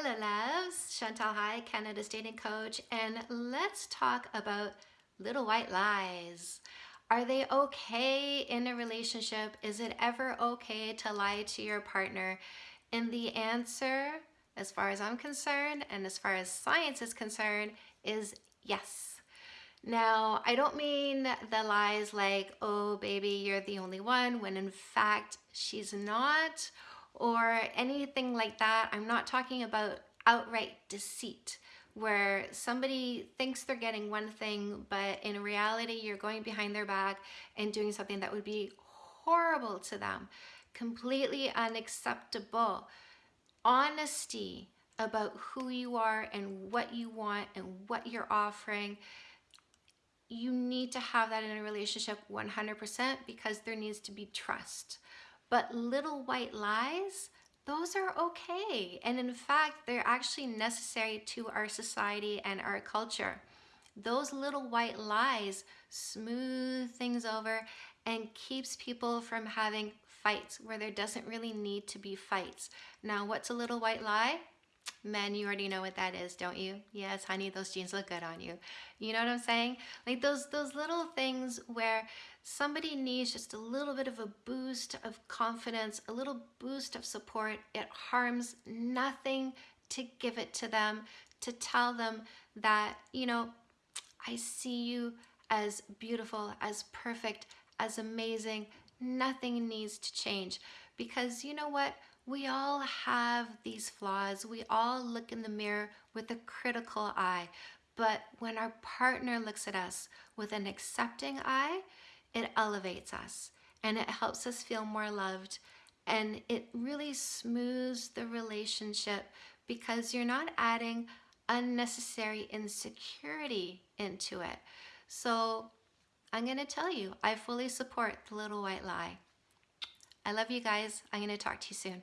Hello loves, Chantal Heide, Canada's dating coach, and let's talk about little white lies. Are they okay in a relationship? Is it ever okay to lie to your partner? And the answer, as far as I'm concerned, and as far as science is concerned, is yes. Now, I don't mean the lies like, oh baby, you're the only one, when in fact she's not, or anything like that. I'm not talking about outright deceit where somebody thinks they're getting one thing, but in reality, you're going behind their back and doing something that would be horrible to them, completely unacceptable. Honesty about who you are and what you want and what you're offering. You need to have that in a relationship 100% because there needs to be trust. But little white lies, those are okay. And in fact, they're actually necessary to our society and our culture. Those little white lies smooth things over and keeps people from having fights where there doesn't really need to be fights. Now, what's a little white lie? Men, you already know what that is, don't you? Yes, honey, those jeans look good on you. You know what I'm saying? Like those those little things where somebody needs just a little bit of a boost of confidence, a little boost of support. It harms nothing to give it to them, to tell them that, you know, I see you as beautiful, as perfect, as amazing. Nothing needs to change because you know what? We all have these flaws. We all look in the mirror with a critical eye. But when our partner looks at us with an accepting eye, it elevates us and it helps us feel more loved. And it really smooths the relationship because you're not adding unnecessary insecurity into it. So I'm going to tell you, I fully support the little white lie. I love you guys. I'm going to talk to you soon.